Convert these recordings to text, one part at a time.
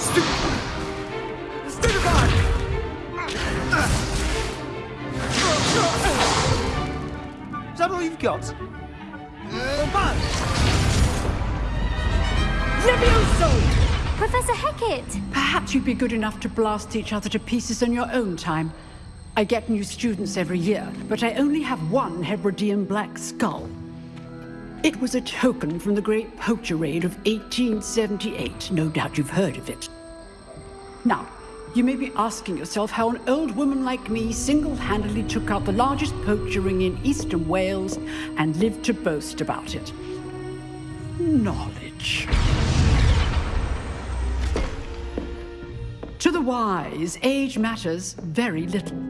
Is that all you've got? Levioso! Professor Hecat! Perhaps you'd be good enough to blast each other to pieces in your own time. I get new students every year, but I only have one Hebridean black skull. It was a token from the Great Poacher Raid of 1878. No doubt you've heard of it. Now, you may be asking yourself how an old woman like me single-handedly took out the largest poacher ring in eastern Wales and lived to boast about it. Knowledge. To the wise, age matters very little.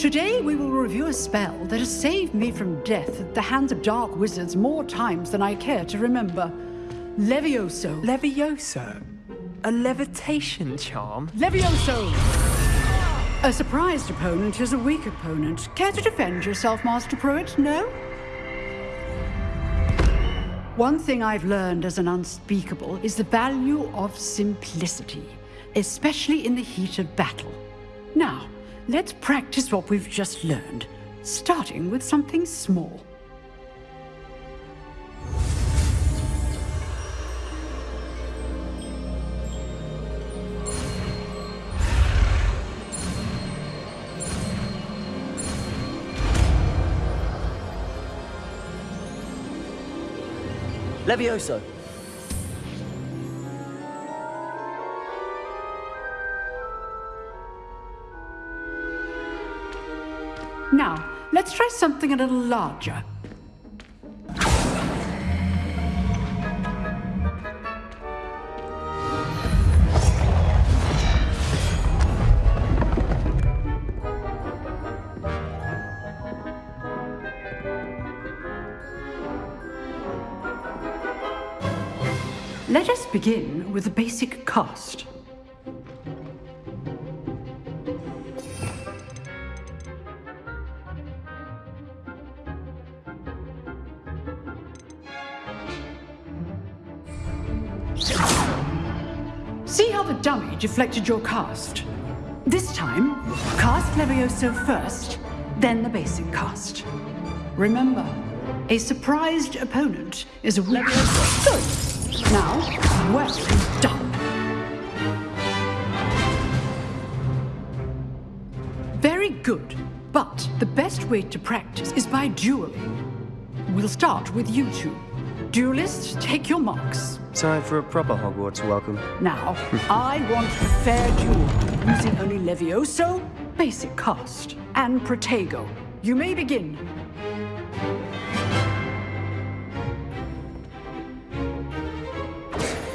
Today we will review a spell that has saved me from death at the hands of dark wizards more times than I care to remember. Levioso. Levioso? A levitation charm? Levioso! A surprised opponent is a weak opponent. Care to defend yourself, Master Prewett? No? One thing I've learned as an unspeakable is the value of simplicity, especially in the heat of battle. Now, let's practice what we've just learned, starting with something small. Levioso. Let's try something a little larger. Let us begin with the basic cast. See how the dummy deflected your cast? This time, cast Levioso first, then the basic cast. Remember, a surprised opponent is a weak... Good. Now, well done. Very good. But the best way to practice is by dueling. We'll start with you two. Duelists, take your marks. Time for a proper Hogwarts welcome. Now, I want a fair duel, using only Levioso, basic cast, and Protego. You may begin.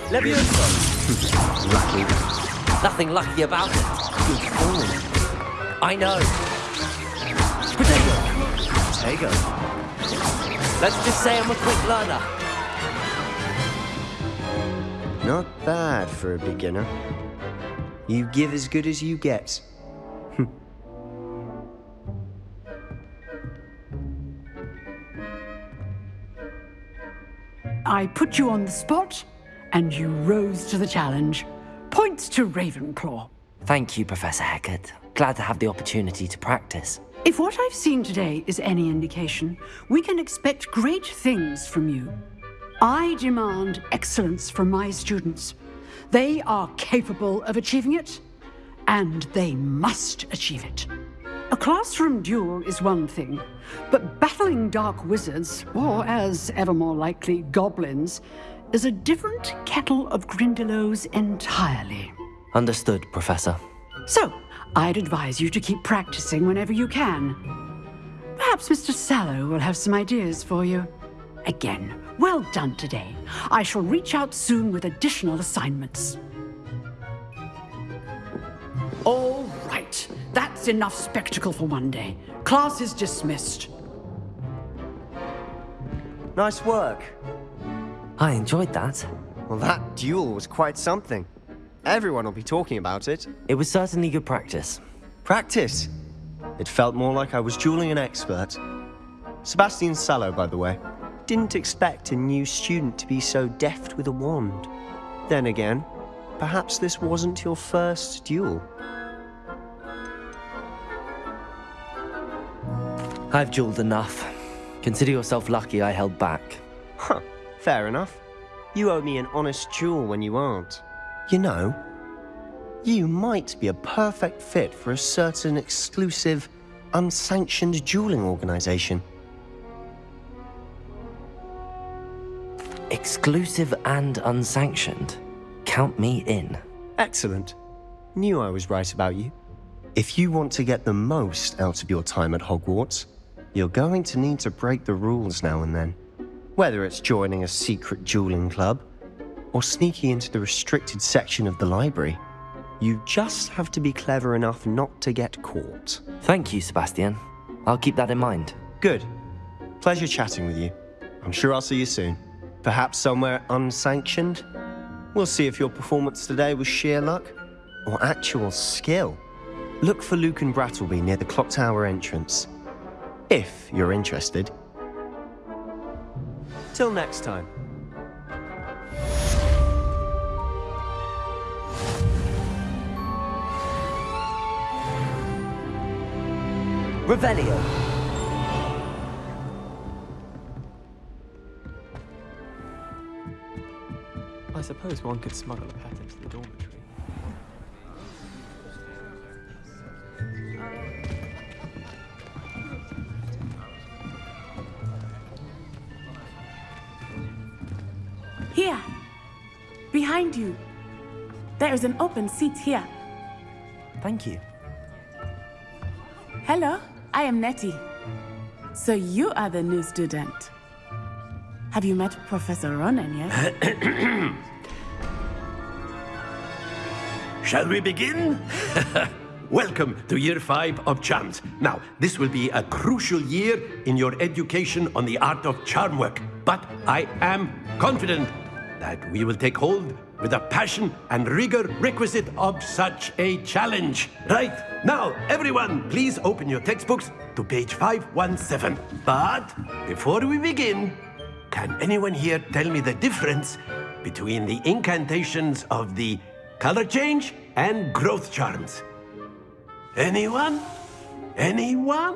Levioso. Lucky. Nothing lucky about it. Good form. I know. Protego. There you go. Let's just say I'm a quick learner. Not bad for a beginner. You give as good as you get. I put you on the spot, and you rose to the challenge. Points to Ravenclaw. Thank you, Professor Hecat. Glad to have the opportunity to practice. If what I've seen today is any indication, we can expect great things from you. I demand excellence from my students. They are capable of achieving it, and they must achieve it. A classroom duel is one thing, but battling dark wizards, or as ever more likely, goblins, is a different kettle of Grindylows entirely. Understood, Professor. So, I'd advise you to keep practicing whenever you can. Perhaps Mr. Sallow will have some ideas for you. Again, well done today. I shall reach out soon with additional assignments. All right, that's enough spectacle for one day. Class is dismissed. Nice work. I enjoyed that. Well, that duel was quite something. Everyone will be talking about it. It was certainly good practice. Practice. It felt more like I was dueling an expert. Sebastian Sallow, by the way. Didn't expect a new student to be so deft with a wand. Then again, perhaps this wasn't your first duel. I've dueled enough. Consider yourself lucky I held back. Huh, fair enough. You owe me an honest duel when you aren't. You know, you might be a perfect fit for a certain exclusive, unsanctioned dueling organization. Exclusive and unsanctioned. Count me in. Excellent. Knew I was right about you. If you want to get the most out of your time at Hogwarts, you're going to need to break the rules now and then. Whether it's joining a secret dueling club, or sneaking into the restricted section of the library, you just have to be clever enough not to get caught. Thank you, Sebastian. I'll keep that in mind. Good. Pleasure chatting with you. I'm sure I'll see you soon. Perhaps somewhere unsanctioned? We'll see if your performance today was sheer luck or actual skill. Look for Lucan Brattleby near the clock tower entrance. If you're interested. Till next time. Revelio. Suppose one could smuggle a pet into the dormitory. Here. Behind you. There is an open seat here. Thank you. Hello, I am Nettie. So you are the new student. Have you met Professor Ronen yet? Shall we begin? Welcome to year five of charms. Now, this will be a crucial year in your education on the art of charm work. But I am confident that we will take hold with the passion and rigor requisite of such a challenge. Right, now, everyone, please open your textbooks to page 517. But before we begin, can anyone here tell me the difference between the incantations of the color change and growth charms? Anyone? Anyone?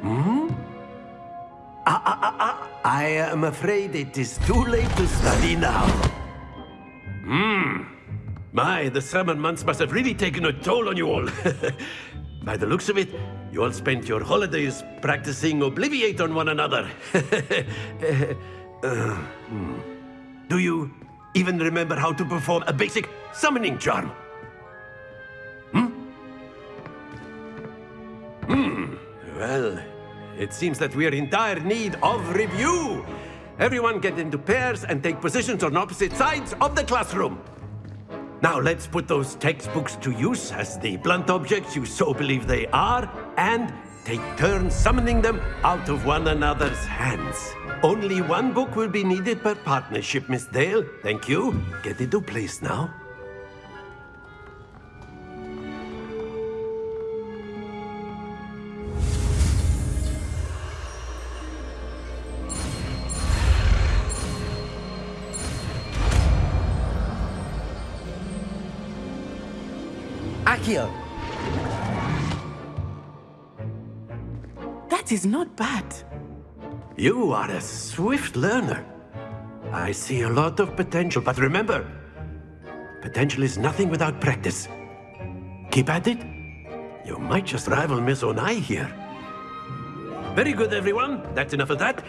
Hmm? Ah, ah, ah, ah. I am afraid it is too late to study now. Hmm. My, the summer months must have really taken a toll on you all. By the looks of it, you all spent your holidays practicing Obliviate on one another. Uh, hmm. Do you even remember how to perform a basic summoning charm? Hmm? Hmm. Well, it seems that we are in dire need of review. Everyone get into pairs and take positions on opposite sides of the classroom. Now let's put those textbooks to use as the blunt objects you so believe they are, and take turns summoning them out of one another's hands. Only one book will be needed per partnership, Miss Dale. Thank you. Get into place now. Accio! that is not bad. You are a swift learner. I see a lot of potential, but remember, potential is nothing without practice. Keep at it. You might just rival Miss Onai here. Very good, everyone. That's enough of that.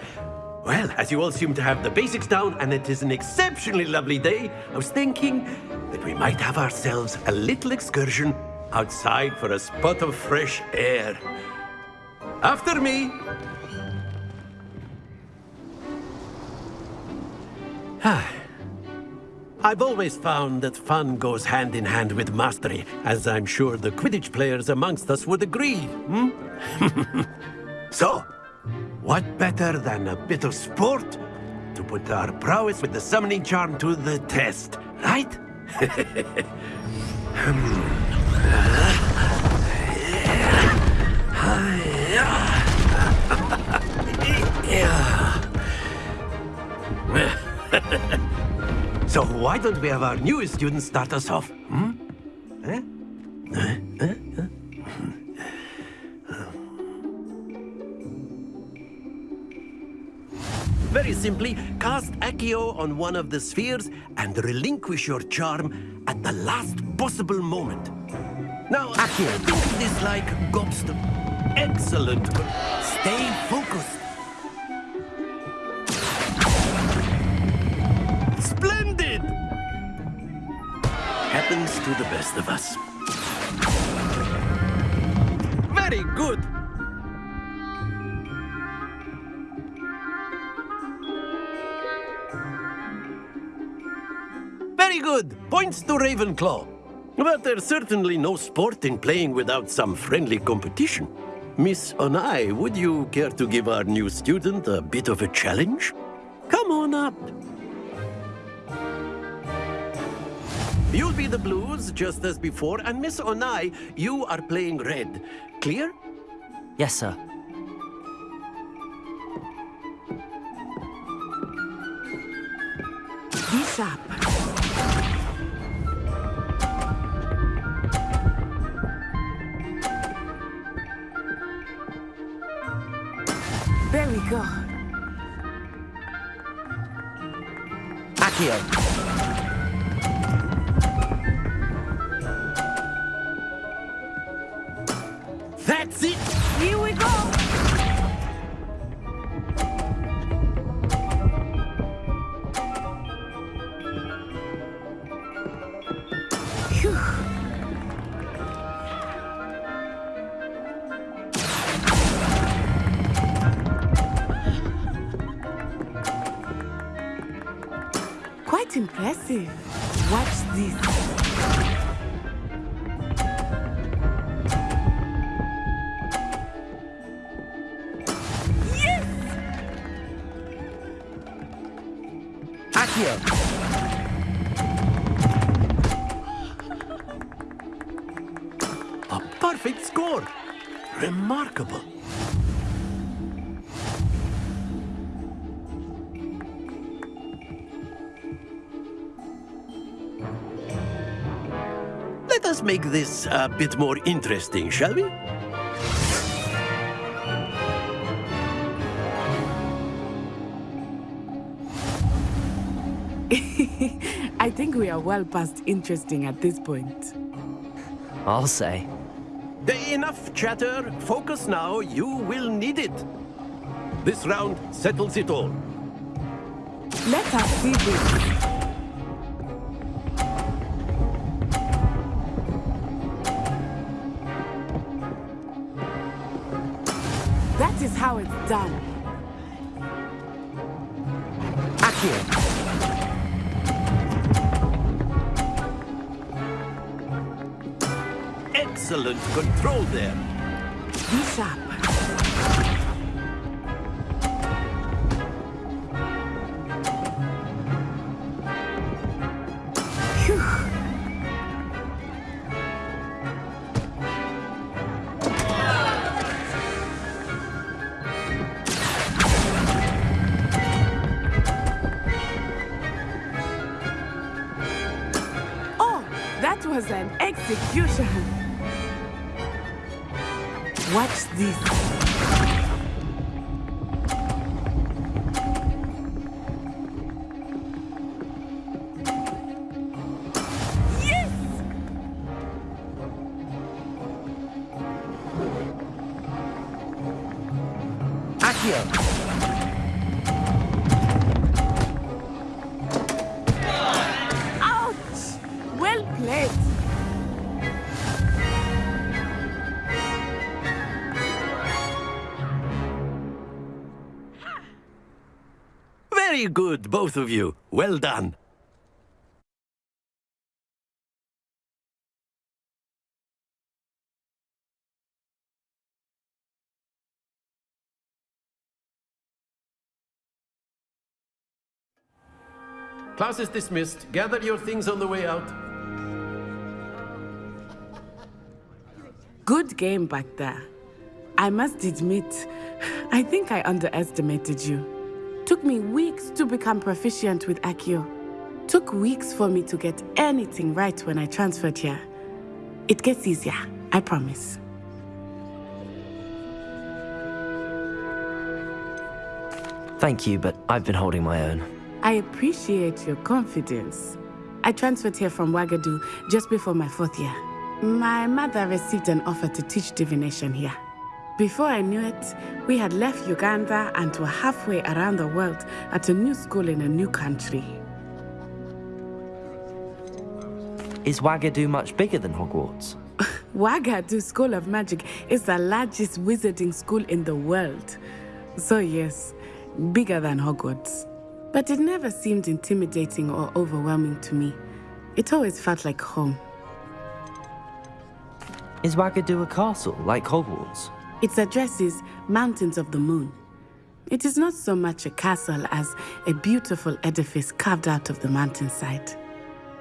Well, as you all seem to have the basics down, and it is an exceptionally lovely day, I was thinking that we might have ourselves a little excursion outside for a spot of fresh air. After me. I've always found that fun goes hand in hand with mastery, as I'm sure the Quidditch players amongst us would agree, hmm? so, what better than a bit of sport to put our prowess with the summoning charm to the test, right? So why don't we have our newest student start us off? Hmm? Eh? Eh? Eh? Very simply, cast Accio on one of the spheres and relinquish your charm at the last possible moment. Now, Accio, think of this like gobstone. Excellent. Stay focused. Happens to the best of us. Very good. Very good. Points to Ravenclaw. But there's certainly no sport in playing without some friendly competition. Miss Onai, would you care to give our new student a bit of a challenge? Come on up. You'll be the blues, just as before, and Miss Onai, you are playing red. Clear? Yes, sir. Be sharp. There we go. Accio. Accio. A perfect score! Remarkable. Let us make this a bit more interesting, shall we? Think we are well past interesting at this point. I'll say. Enough chatter. Focus now. You will need it. This round settles it all. Let us see this. Excellent control there. Sharp. Both of you. Well done. Class is dismissed. Gather your things on the way out. Good game back there. I must admit, I think I underestimated you. Took me weeks to become proficient with Accio. Took weeks for me to get anything right when I transferred here. It gets easier, I promise. Thank you, but I've been holding my own. I appreciate your confidence. I transferred here from Wagadu just before my fourth year. My mother received an offer to teach divination here. Before I knew it, we had left Uganda and were halfway around the world at a new school in a new country. Is Wagadu much bigger than Hogwarts? Wagadu School of Magic is the largest wizarding school in the world. So yes, bigger than Hogwarts. But it never seemed intimidating or overwhelming to me. It always felt like home. Is Wagadu a castle, like Hogwarts? Its address is Mountains of the Moon. It is not so much a castle as a beautiful edifice carved out of the mountainside.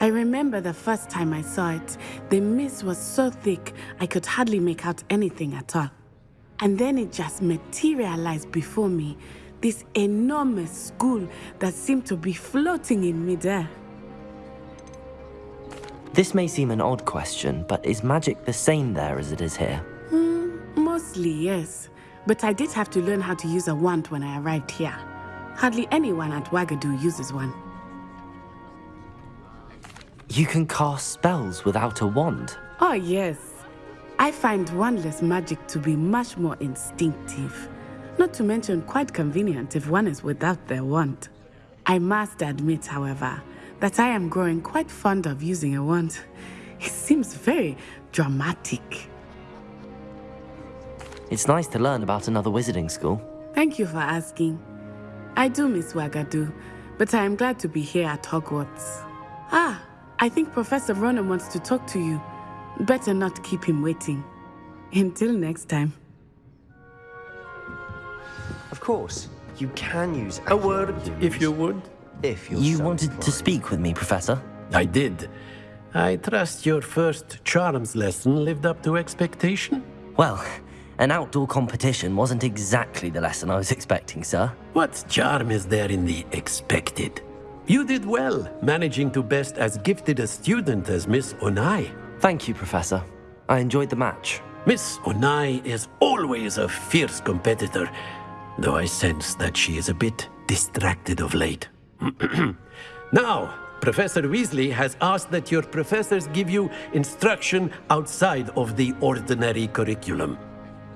I remember the first time I saw it, the mist was so thick I could hardly make out anything at all. And then it just materialized before me, this enormous school that seemed to be floating in midair. This may seem an odd question, but is magic the same there as it is here? Mostly, yes. But I did have to learn how to use a wand when I arrived here. Hardly anyone at Wagadu uses one. You can cast spells without a wand. Oh, yes. I find wandless magic to be much more instinctive. Not to mention quite convenient if one is without their wand. I must admit, however, that I am growing quite fond of using a wand. It seems very dramatic. It's nice to learn about another wizarding school. Thank you for asking. I do miss Wagadu, but I am glad to be here at Hogwarts. Ah, I think Professor Ronen wants to talk to you. Better not keep him waiting. Until next time. Of course, you can use A word, if you would. If you're You so wanted to speak with me, Professor? I did. I trust your first charms lesson lived up to expectation. Well, an outdoor competition wasn't exactly the lesson I was expecting, sir. What charm is there in the expected? You did well, managing to best as gifted a student as Miss Onai. Thank you, Professor. I enjoyed the match. Miss Onai is always a fierce competitor, though I sense that she is a bit distracted of late. now, Professor Weasley has asked that your professors give you instruction outside of the ordinary curriculum.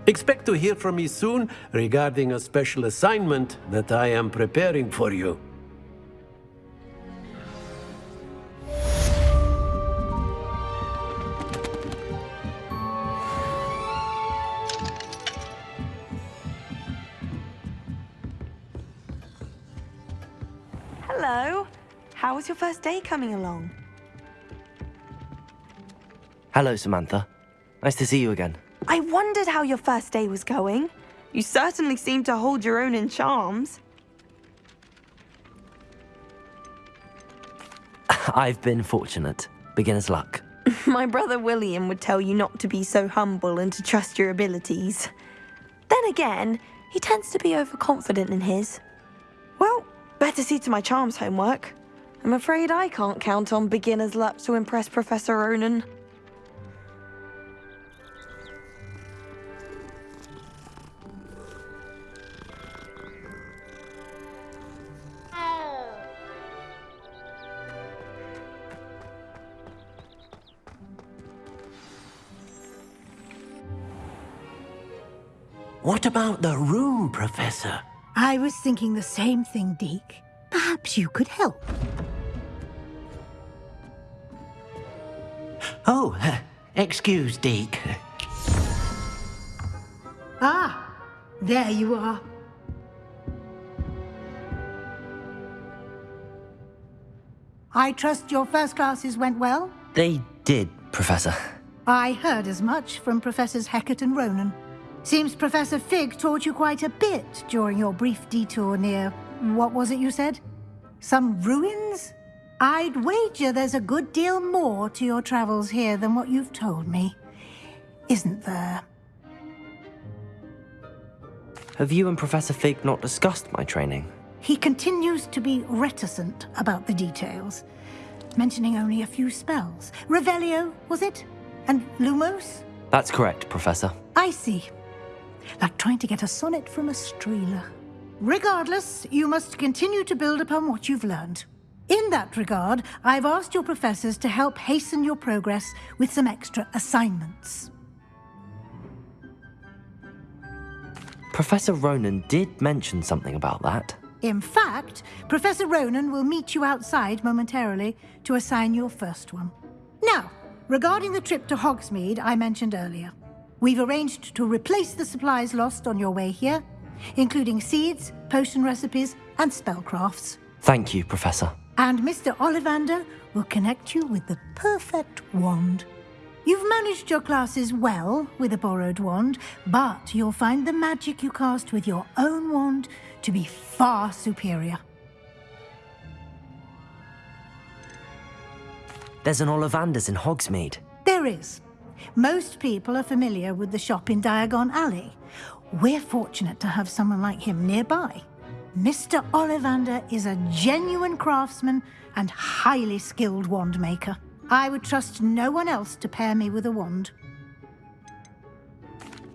Expect to hear from me soon regarding a special assignment that I am preparing for you. Hello. How was your first day coming along? Hello, Samantha. Nice to see you again. I wondered how your first day was going. You certainly seem to hold your own in charms. I've been fortunate. Beginner's luck. My brother William would tell you not to be so humble and to trust your abilities. Then again, he tends to be overconfident in his. Well, better see to my charms homework. I'm afraid I can't count on beginner's luck to impress Professor Ronen. About the room, Professor? I was thinking the same thing, Deek. Perhaps you could help. Oh, uh, excuse, Deek. Ah, there you are. I trust your first classes went well? They did, Professor. I heard as much from Professors Hecat and Ronen. Seems Professor Fig taught you quite a bit during your brief detour near... what was it you said? Some ruins? I'd wager there's a good deal more to your travels here than what you've told me. Isn't there? Have you and Professor Fig not discussed my training? He continues to be reticent about the details. mentioning only a few spells. Revelio, was it? And Lumos? That's correct, Professor. I see. Like trying to get a sonnet from a streeler. Regardless, you must continue to build upon what you've learned. In that regard, I've asked your professors to help hasten your progress with some extra assignments. Professor Ronen did mention something about that. In fact, Professor Ronen will meet you outside momentarily to assign your first one. Now, regarding the trip to Hogsmeade I mentioned earlier, we've arranged to replace the supplies lost on your way here, including seeds, potion recipes, and spellcrafts. Thank you, Professor. And Mr. Ollivander will connect you with the perfect wand. You've managed your classes well with a borrowed wand, but you'll find the magic you cast with your own wand to be far superior. There's an Ollivander's in Hogsmeade. There is. Most people are familiar with the shop in Diagon Alley. We're fortunate to have someone like him nearby. Mr. Ollivander is a genuine craftsman and highly skilled wand maker. I would trust no one else to pair me with a wand.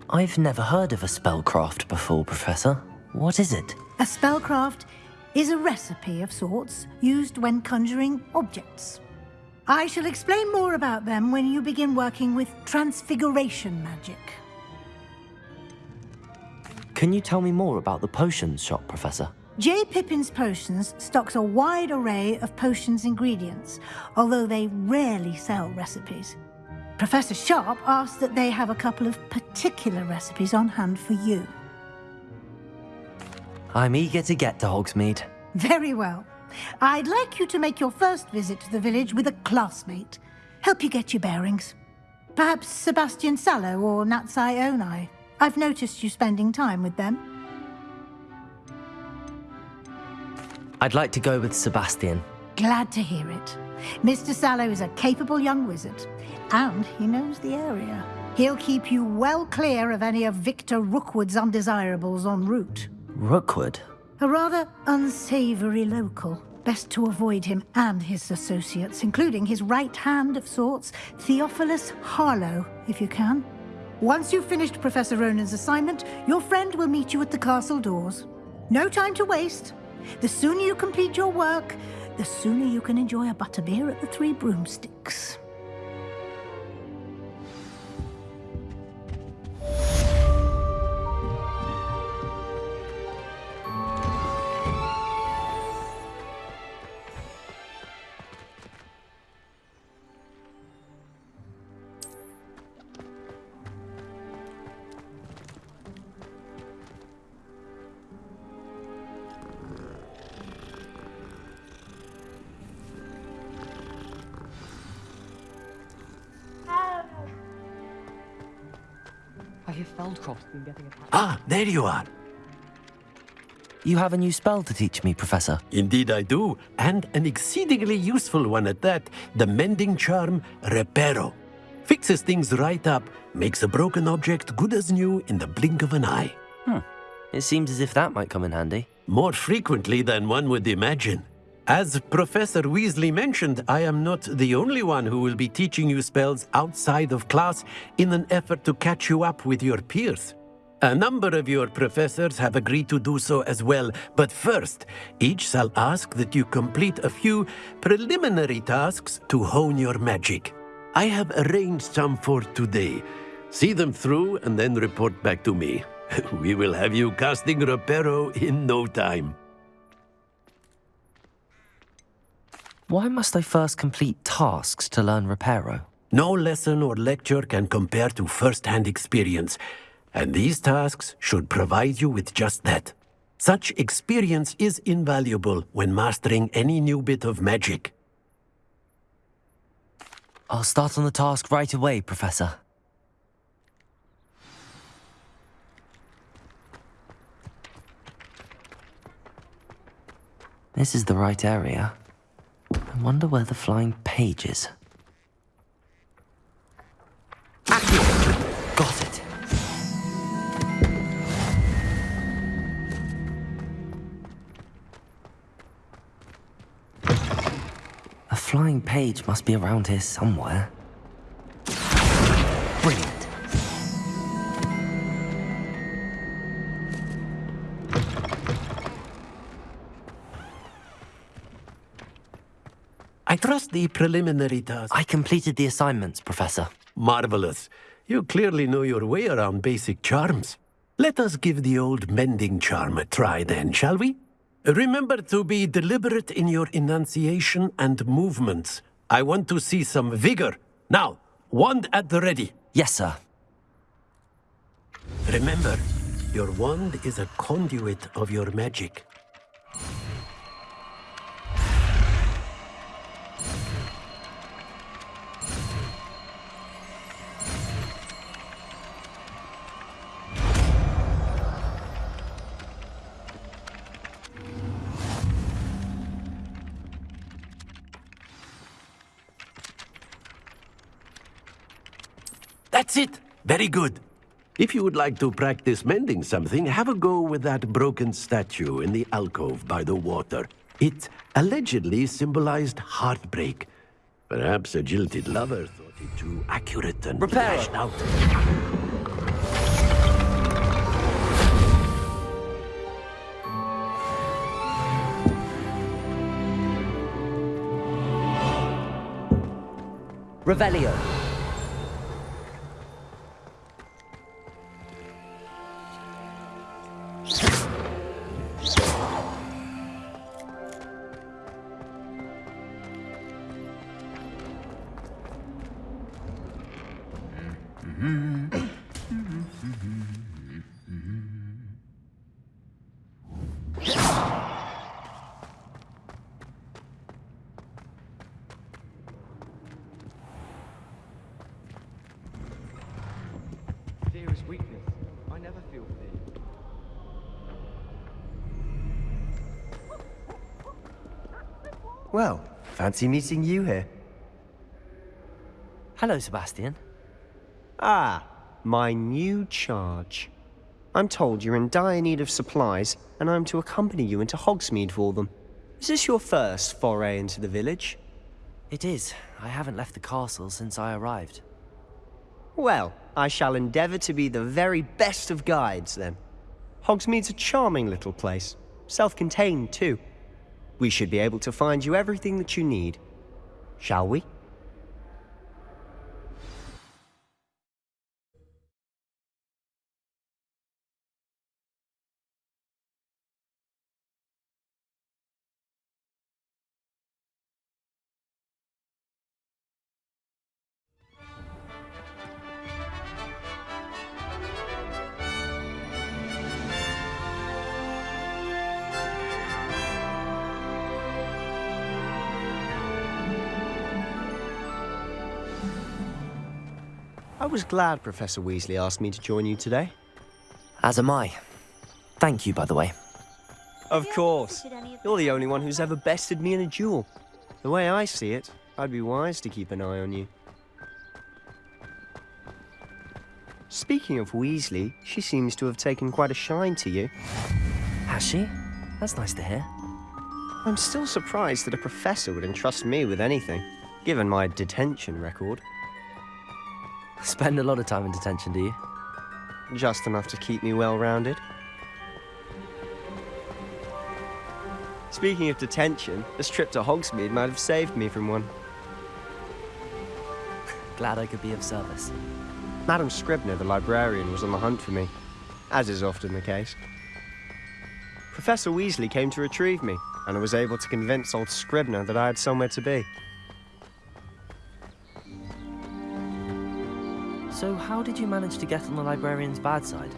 I've never heard of a spellcraft before, Professor. What is it? A spellcraft is a recipe of sorts used when conjuring objects. I shall explain more about them when you begin working with transfiguration magic. Can you tell me more about the potions shop, Professor? J. Pippin's Potions stocks a wide array of potions ingredients, although they rarely sell recipes. Professor Sharp asks that they have a couple of particular recipes on hand for you. I'm eager to get to Hogsmeade. Very well. I'd like you to make your first visit to the village with a classmate. Help you get your bearings. Perhaps Sebastian Sallow or Natsai Onai. I've noticed you spending time with them. I'd like to go with Sebastian. Glad to hear it. Mr. Sallow is a capable young wizard, and he knows the area. He'll keep you well clear of any of Victor Rookwood's undesirables en route. Rookwood? A rather unsavory local. Best to avoid him and his associates, including his right hand of sorts, Theophilus Harlow, if you can. Once you've finished Professor Ronen's assignment, your friend will meet you at the castle doors. No time to waste. The sooner you complete your work, the sooner you can enjoy a butterbeer at the Three Broomsticks. Feldcroft's been getting attacked. Ah, there you are. You have a new spell to teach me, Professor. Indeed, I do, and an exceedingly useful one at that the mending charm Reparo. Fixes things right up, makes a broken object good as new in the blink of an eye. Hmm. It seems as if that might come in handy. More frequently than one would imagine. As Professor Weasley mentioned, I am not the only one who will be teaching you spells outside of class in an effort to catch you up with your peers. A number of your professors have agreed to do so as well, but first, each shall ask that you complete a few preliminary tasks to hone your magic. I have arranged some for today. See them through and then report back to me. we will have you casting Reparo in no time. Why must I first complete tasks to learn Reparo? No lesson or lecture can compare to first-hand experience, and these tasks should provide you with just that. Such experience is invaluable when mastering any new bit of magic. I'll start on the task right away, Professor. This is the right area. I wonder where the flying page is. Got it. A flying page must be around here somewhere. Brilliant. Trust the preliminary task. I completed the assignments, Professor. Marvelous. You clearly know your way around basic charms. Let us give the old mending charm a try then, shall we? Remember to be deliberate in your enunciation and movements. I want to see some vigor. Now, wand at the ready. Yes, sir. Remember, your wand is a conduit of your magic. That's it. Very good. If you would like to practice mending something, have a go with that broken statue in the alcove by the water. It allegedly symbolized heartbreak. Perhaps a jilted lover thought it too accurate and Repair it. lashed out. Revelio. Well, fancy meeting you here. Hello, Sebastian. Ah, my new charge. I'm told you're in dire need of supplies, and I'm to accompany you into Hogsmeade for them. Is this your first foray into the village? It is. I haven't left the castle since I arrived. Well, I shall endeavour to be the very best of guides, then. Hogsmeade's a charming little place. Self-contained, too. We should be able to find you everything that you need. Shall we? Was glad Professor Weasley asked me to join you today. As am I. Thank you, by the way. Of course. You're the only one who's ever bested me in a duel. The way I see it, I'd be wise to keep an eye on you. Speaking of Weasley, she seems to have taken quite a shine to you. Has she? That's nice to hear. I'm still surprised that a professor would entrust me with anything, given my detention record. Spend a lot of time in detention, do you? Just enough to keep me well-rounded. Speaking of detention, this trip to Hogsmeade might have saved me from one. Glad I could be of service. Madam Scribner, the librarian, was on the hunt for me, as is often the case. Professor Weasley came to retrieve me, and I was able to convince old Scribner that I had somewhere to be. So how did you manage to get on the librarian's bad side?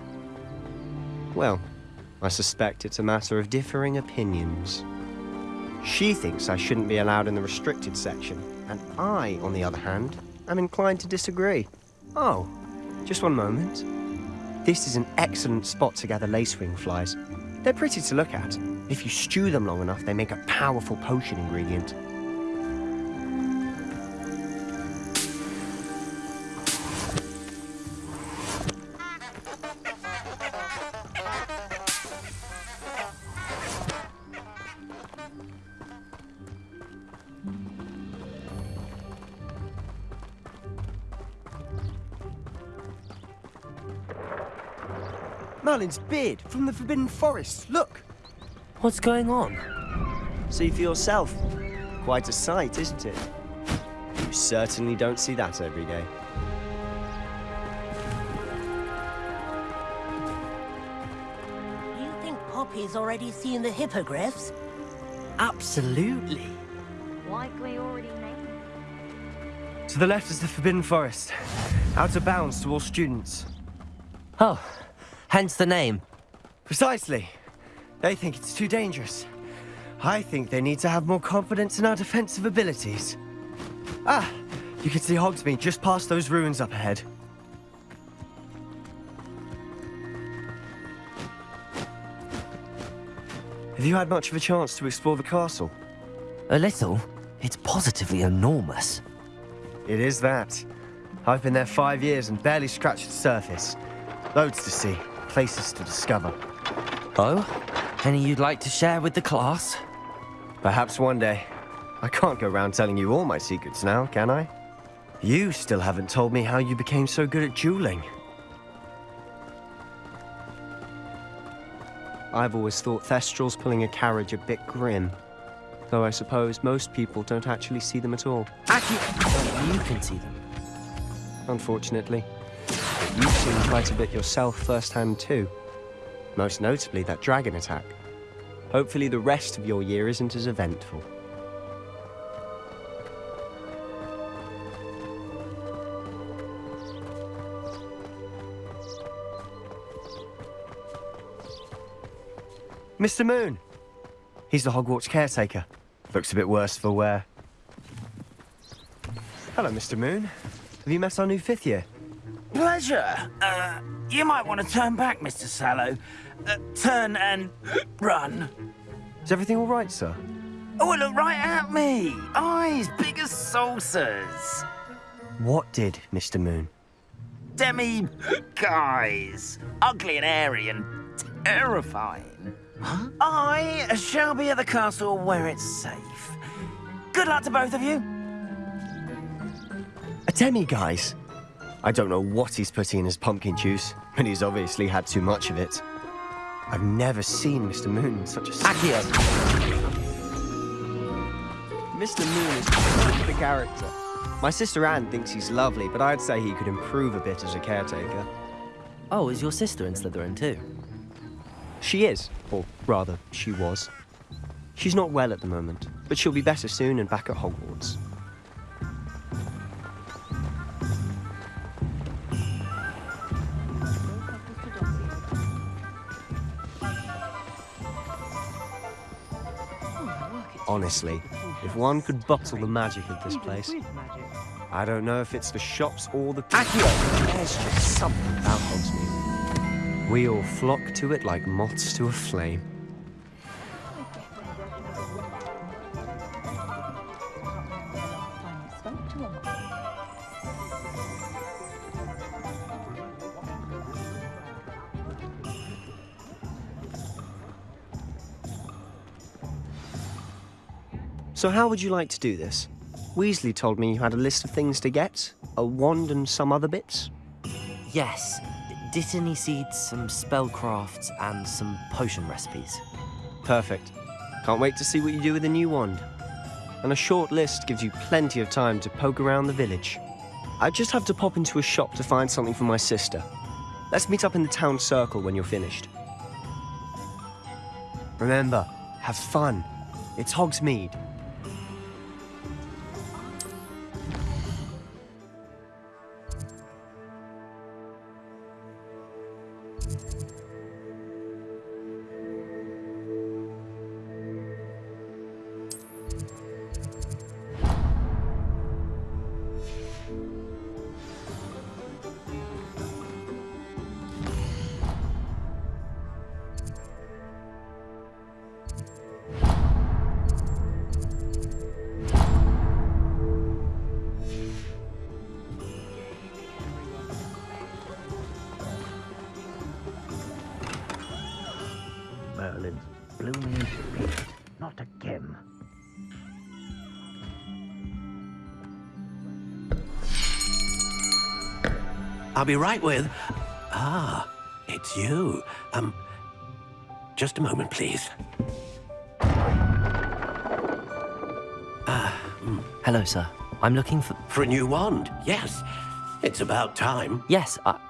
Well, I suspect it's a matter of differing opinions. She thinks I shouldn't be allowed in the restricted section, and I, on the other hand, am inclined to disagree. Oh, just one moment. This is an excellent spot to gather lacewing flies. They're pretty to look at. If you stew them long enough, they make a powerful potion ingredient. Merlin's beard from the Forbidden Forest. Look. What's going on? See for yourself. Quite a sight, isn't it? You certainly don't see that every day. You think Poppy's already seen the hippogriffs? Absolutely. Likely already named. To the left is the Forbidden Forest. Out of bounds to all students. Oh, hence the name. Precisely. They think it's too dangerous. I think they need to have more confidence in our defensive abilities. Ah, you can see Hogsmeade just past those ruins up ahead. Have you had much of a chance to explore the castle? A little. It's positively enormous. It is that. I've been there five years and barely scratched the surface. Loads to see, places to discover. Oh? Any you'd like to share with the class? Perhaps one day. I can't go around telling you all my secrets now, can I? You still haven't told me how you became so good at dueling. I've always thought Thestrals pulling a carriage a bit grim. Though I suppose most people don't actually see them at all. Aki, you can see them. Unfortunately. You've seen quite a bit yourself firsthand too. Most notably that dragon attack. Hopefully the rest of your year isn't as eventful. Mr. Moon! He's the Hogwarts caretaker. Looks a bit worse for wear. Hello, Mr. Moon. Have you met our new fifth year? Pleasure. Uh, you might want to turn back, Mr. Sallow. Uh, turn and run. Is everything all right, sir? Oh, look right at me. Eyes big as saucers. What did, Mr. Moon? Demi guys. Ugly and airy and terrifying. I shall be at the castle where it's safe. Good luck to both of you. A demi-guise? I don't know what he's putting in his pumpkin juice, but he's obviously had too much of it. I've never seen Mr. Moon in such a... Accio! Mr. Moon is quite the character. My sister Anne thinks he's lovely, but I'd say he could improve a bit as a caretaker. Oh, is your sister in Slytherin too? She is, or rather, she was. She's not well at the moment, but she'll be better soon and back at Hogwarts. Honestly, if one could bottle the magic of this place. I don't know if it's the shops or the... Accio! There's just something about Hogsmeade. We all flock to it like moths to a flame. So how would you like to do this? Weasley told me you had a list of things to get. A wand and some other bits. Yes. Dittany seeds, some spellcrafts, and some potion recipes. Perfect. Can't wait to see what you do with the new wand. And a short list gives you plenty of time to poke around the village. I just have to pop into a shop to find something for my sister. Let's meet up in the town circle when you're finished. Remember, have fun. It's Hogsmeade. I'll be right with... Ah, it's you. Um, just a moment, please. Hello, sir. I'm looking for. For a new wand, yes. It's about time. Yes, I...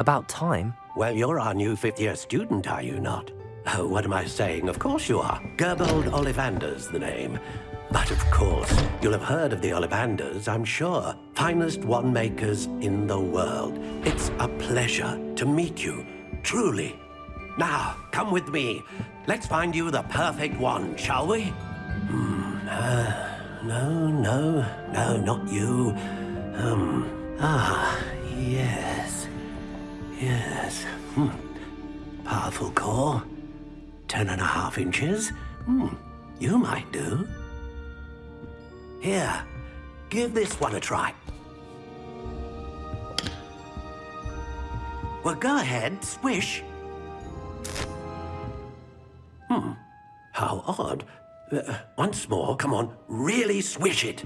about time. Well, you're our new fifth year student, are you not? Oh, what am I saying? Of course you are. Gerbold Ollivander's the name. But of course, you'll have heard of the Ollivanders, I'm sure. Finest wand makers in the world. It's a pleasure to meet you, truly. Now, come with me. Let's find you the perfect wand, shall we? Hmm, uh, no, no, no, not you. Um, ah, yes. Yes. Hmm. Powerful core. Ten and a half inches. Hmm. You might do. Here, give this one a try. Well, go ahead, swish. Hmm. How odd. Uh, once more, come on, really swish it.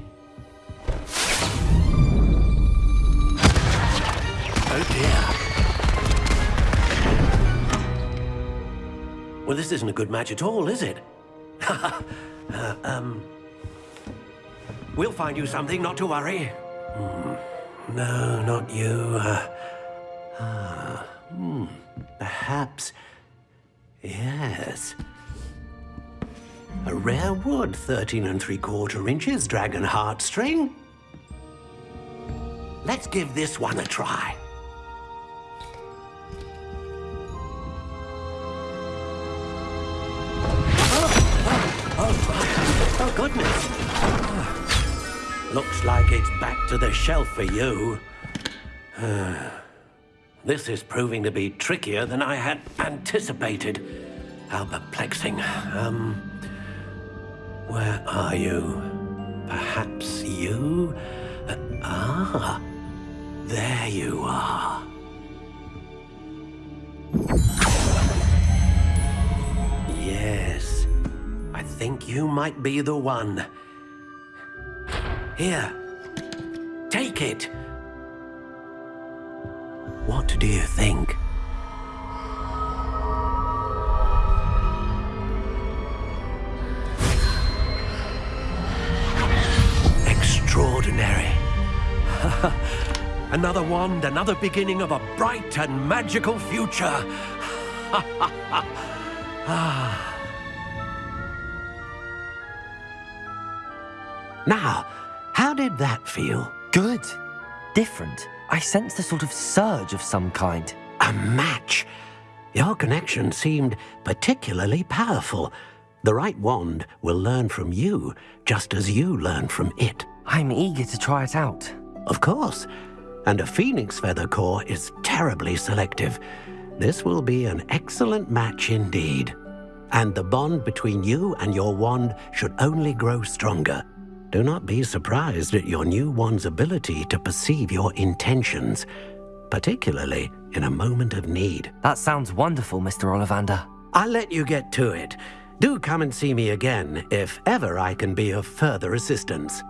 Oh dear. Well, this isn't a good match at all, is it? uh, um... We'll find you something, not to worry. Hmm. No, not you. Uh, hmm. Perhaps... Yes. A rare wood, 13 and three quarter inches, dragon heartstring. Let's give this one a try. Oh, Oh, oh, oh goodness. Looks like it's back to the shelf for you. this is proving to be trickier than I had anticipated. How perplexing. Um, where are you? Perhaps you? Uh, ah, there you are. Yes, I think you might be the one. Here, take it. What do you think? Extraordinary. another wand, another beginning of a bright and magical future. Ah. now, how did that feel? Good. Different. I sensed a sort of surge of some kind. A match. Your connection seemed particularly powerful. The right wand will learn from you, just as you learn from it. I'm eager to try it out. Of course. And a phoenix feather core is terribly selective. This will be an excellent match indeed. And the bond between you and your wand should only grow stronger. Do not be surprised at your new one's ability to perceive your intentions, particularly in a moment of need. That sounds wonderful, Mr. Ollivander. I'll let you get to it. Do come and see me again if ever I can be of further assistance.